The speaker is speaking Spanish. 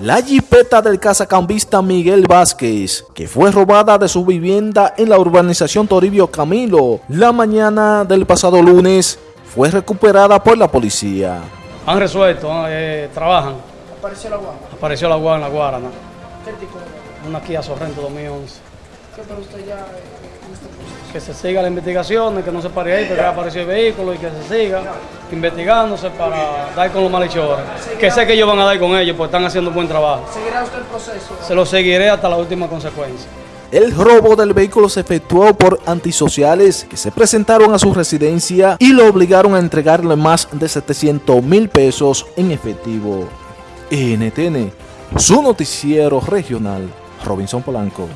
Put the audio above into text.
La jipeta del cazacambista Miguel Vázquez, que fue robada de su vivienda en la urbanización Toribio Camilo la mañana del pasado lunes, fue recuperada por la policía. Han resuelto, eh, trabajan. ¿Apareció la guagua? Apareció la guagua en la Guarana. ¿Qué tipo de? Una Kia Sorrento 2011. ¿Qué para usted ya eh, en este proceso? Que se siga la investigación, que no se pare ahí porque ya apareció el vehículo y que se siga investigándose para dar con los malhechores. Que sé que ellos van a dar con ellos porque están haciendo un buen trabajo. ¿Seguirá usted el proceso? Se lo seguiré hasta la última consecuencia. El robo del vehículo se efectuó por antisociales que se presentaron a su residencia y lo obligaron a entregarle más de 700 mil pesos en efectivo. NTN, su noticiero regional, Robinson Polanco.